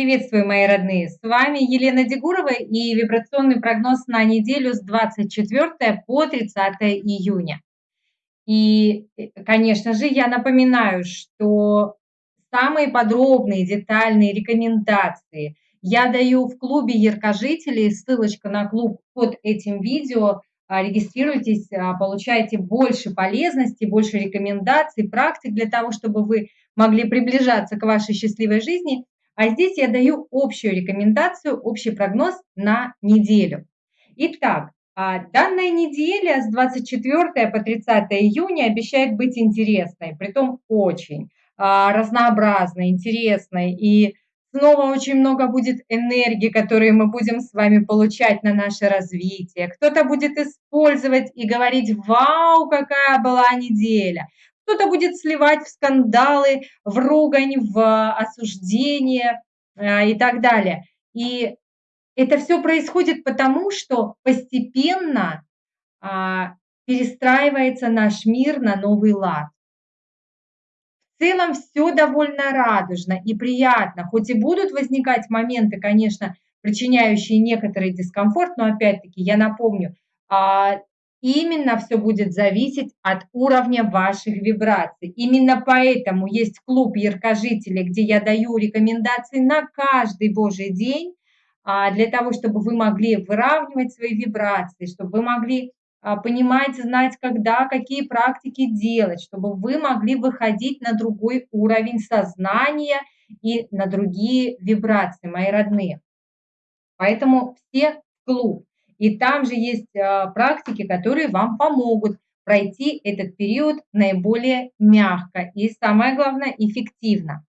Приветствую, мои родные! С вами Елена Дегурова и вибрационный прогноз на неделю с 24 по 30 июня. И, конечно же, я напоминаю, что самые подробные, детальные рекомендации я даю в клубе яркожителей. Ссылочка на клуб под этим видео. А, регистрируйтесь, а, получайте больше полезности, больше рекомендаций, практик для того, чтобы вы могли приближаться к вашей счастливой жизни. А здесь я даю общую рекомендацию, общий прогноз на неделю. Итак, а, данная неделя с 24 по 30 июня обещает быть интересной, притом очень разнообразной, интересной и Снова очень много будет энергии, которую мы будем с вами получать на наше развитие. Кто-то будет использовать и говорить «Вау, какая была неделя!» Кто-то будет сливать в скандалы, в ругань, в осуждение э, и так далее. И это все происходит потому, что постепенно а, перестраивается наш мир на новый лад целом все довольно радужно и приятно, хоть и будут возникать моменты, конечно, причиняющие некоторый дискомфорт, но опять-таки я напомню, а, именно все будет зависеть от уровня ваших вибраций. Именно поэтому есть клуб яркожителей, где я даю рекомендации на каждый божий день, а, для того, чтобы вы могли выравнивать свои вибрации, чтобы вы могли а, понимать, знать, когда, какие практики делать, чтобы вы могли выходить на другой уровень сознания и на другие вибрации, мои родные. Поэтому все в клуб. И там же есть а, практики, которые вам помогут пройти этот период наиболее мягко и, самое главное, эффективно.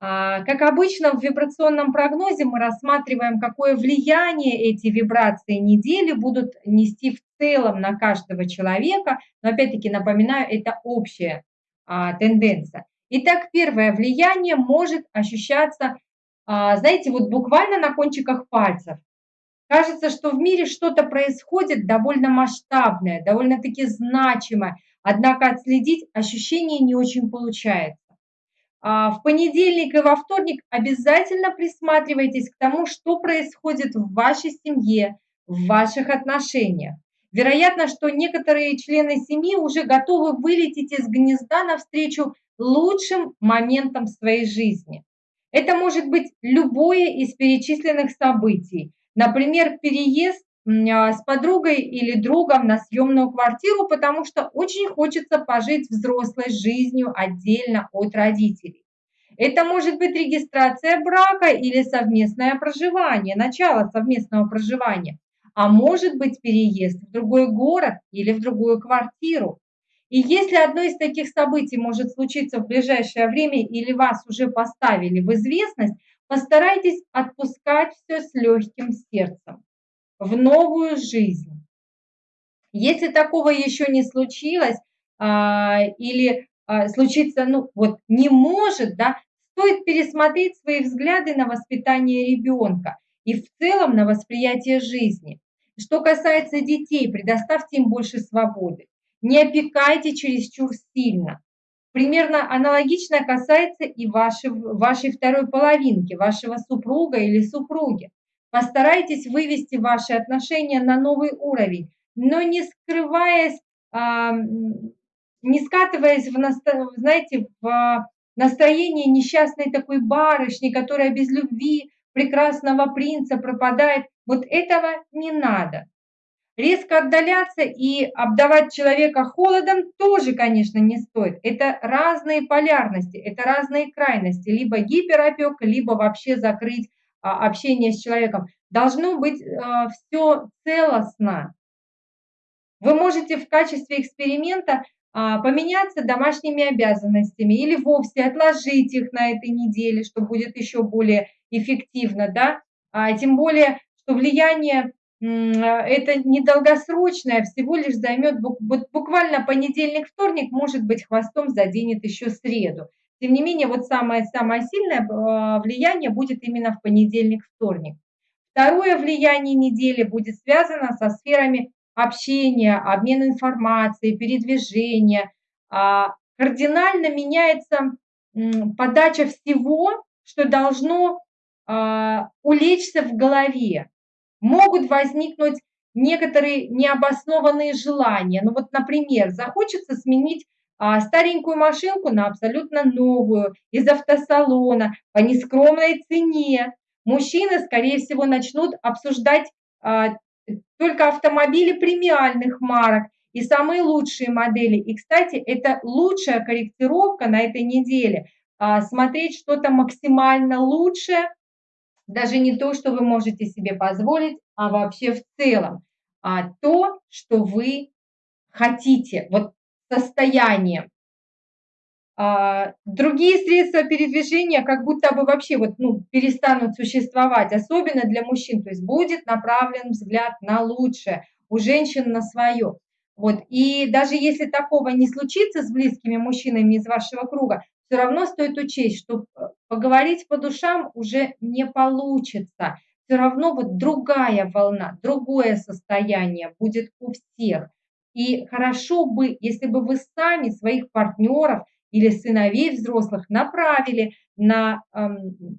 А, как обычно, в вибрационном прогнозе мы рассматриваем, какое влияние эти вибрации недели будут нести в целом на каждого человека. Но опять-таки напоминаю, это общая а, тенденция. Итак, первое влияние может ощущаться, а, знаете, вот буквально на кончиках пальцев. Кажется, что в мире что-то происходит довольно масштабное, довольно-таки значимое, однако отследить ощущение не очень получается. А, в понедельник и во вторник обязательно присматривайтесь к тому, что происходит в вашей семье, в ваших отношениях. Вероятно, что некоторые члены семьи уже готовы вылететь из гнезда навстречу лучшим моментам своей жизни. Это может быть любое из перечисленных событий. Например, переезд а, с подругой или другом на съемную квартиру, потому что очень хочется пожить взрослой жизнью отдельно от родителей. Это может быть регистрация брака или совместное проживание, начало совместного проживания, а может быть переезд в другой город или в другую квартиру. И если одно из таких событий может случиться в ближайшее время или вас уже поставили в известность, постарайтесь отпускать все с легким сердцем в новую жизнь. Если такого еще не случилось а, или а, случиться, ну вот не может, да, стоит пересмотреть свои взгляды на воспитание ребенка и в целом на восприятие жизни. Что касается детей, предоставьте им больше свободы. Не опекайте чересчур сильно. Примерно аналогично касается и вашей, вашей второй половинки, вашего супруга или супруги. Постарайтесь вывести ваши отношения на новый уровень, но не скрываясь, а, не скатываясь в, знаете, в настроение несчастной такой барышни, которая без любви прекрасного принца пропадает. Вот этого не надо. Резко отдаляться и обдавать человека холодом тоже, конечно, не стоит. Это разные полярности, это разные крайности. Либо гиперопек, либо вообще закрыть а, общение с человеком, должно быть а, все целостно. Вы можете в качестве эксперимента а, поменяться домашними обязанностями или вовсе отложить их на этой неделе, что будет еще более эффективно, да, а тем более, что влияние это недолгосрочное, всего лишь займет буквально понедельник, вторник, может быть, хвостом заденет еще среду. Тем не менее, вот самое-самое сильное а, влияние будет именно в понедельник-вторник. Второе влияние недели будет связано со сферами общения, обмена информацией, передвижения. А, кардинально меняется подача всего, что должно а, улечься в голове. Могут возникнуть некоторые необоснованные желания. Ну вот, например, захочется сменить а, старенькую машинку на абсолютно новую из автосалона по нескромной цене. Мужчины, скорее всего, начнут обсуждать а, только автомобили премиальных марок и самые лучшие модели. И, кстати, это лучшая корректировка на этой неделе. А, смотреть что-то максимально лучшее, даже не то, что вы можете себе позволить, а вообще в целом. А то, что вы хотите, вот состояние. А, другие средства передвижения как будто бы вообще вот, ну, перестанут существовать, особенно для мужчин. То есть будет направлен взгляд на лучшее, у женщин на свое. Вот. И даже если такого не случится с близкими мужчинами из вашего круга, все равно стоит учесть, что э, поговорить по душам уже не получится. Все равно вот другая волна, другое состояние будет у всех. И хорошо бы, если бы вы сами своих партнеров или сыновей взрослых направили на эм,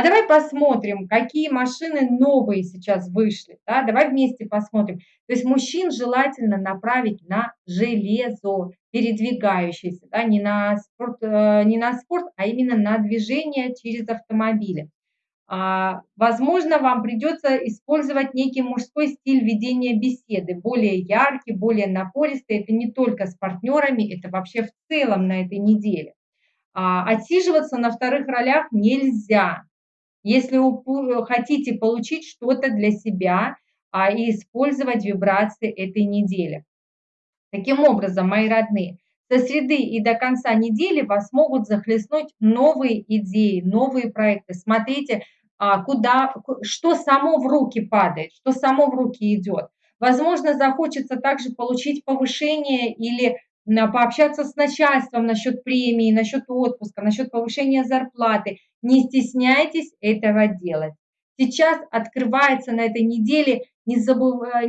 а давай посмотрим, какие машины новые сейчас вышли. Да? Давай вместе посмотрим. То есть мужчин желательно направить на железо, передвигающееся, да? не, на спорт, э, не на спорт, а именно на движение через автомобили. А, возможно, вам придется использовать некий мужской стиль ведения беседы, более яркий, более напористый. Это не только с партнерами, это вообще в целом на этой неделе. А, отсиживаться на вторых ролях нельзя. Если вы хотите получить что-то для себя а, и использовать вибрации этой недели. Таким образом, мои родные, со среды и до конца недели вас могут захлестнуть новые идеи, новые проекты. Смотрите, а, куда, что само в руки падает, что само в руки идет. Возможно, захочется также получить повышение или пообщаться с начальством насчет премии, насчет отпуска, насчет повышения зарплаты. Не стесняйтесь этого делать. Сейчас открывается на этой неделе небывалое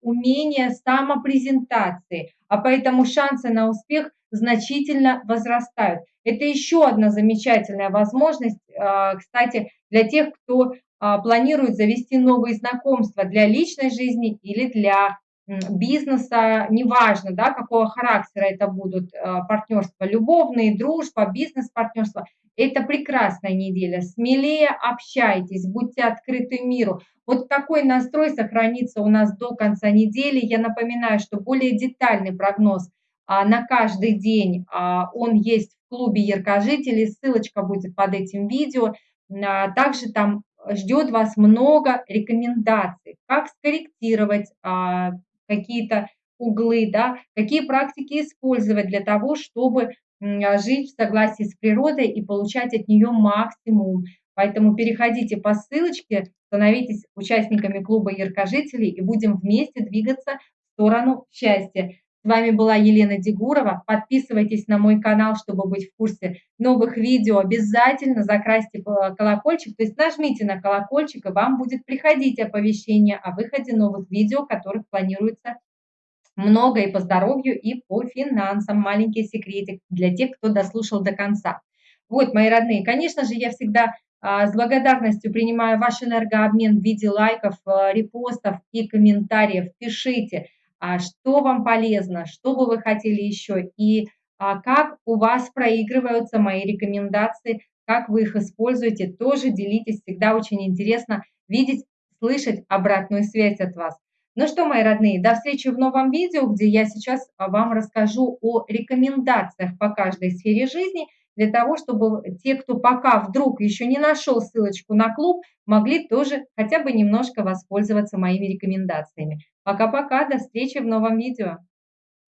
умение самопрезентации, а поэтому шансы на успех значительно возрастают. Это еще одна замечательная возможность, а, кстати, для тех, кто а, планирует завести новые знакомства для личной жизни или для бизнеса, неважно, да, какого характера это будут а, партнерства, любовные, дружба, бизнес-партнерство. Это прекрасная неделя. Смелее общайтесь, будьте открыты миру. Вот такой настрой сохранится у нас до конца недели. Я напоминаю, что более детальный прогноз а, на каждый день, а, он есть в клубе яркожителей, ссылочка будет под этим видео. А, также там ждет вас много рекомендаций, как скорректировать какие-то углы, да, какие практики использовать для того, чтобы жить в согласии с природой и получать от нее максимум. Поэтому переходите по ссылочке, становитесь участниками клуба яркожителей и будем вместе двигаться в сторону счастья. С вами была Елена Дегурова. Подписывайтесь на мой канал, чтобы быть в курсе новых видео. Обязательно закрасьте колокольчик, то есть нажмите на колокольчик, и вам будет приходить оповещение о выходе новых видео, которых планируется много и по здоровью, и по финансам. Маленький секретик для тех, кто дослушал до конца. Вот, мои родные, конечно же, я всегда а, с благодарностью принимаю ваш энергообмен в виде лайков, а, репостов и комментариев. Пишите, что вам полезно, что бы вы хотели еще, и а, как у вас проигрываются мои рекомендации, как вы их используете, тоже делитесь, всегда очень интересно видеть, слышать обратную связь от вас. Ну что, мои родные, до встречи в новом видео, где я сейчас вам расскажу о рекомендациях по каждой сфере жизни, для того, чтобы те, кто пока вдруг еще не нашел ссылочку на клуб, могли тоже хотя бы немножко воспользоваться моими рекомендациями. Пока-пока, до встречи в новом видео.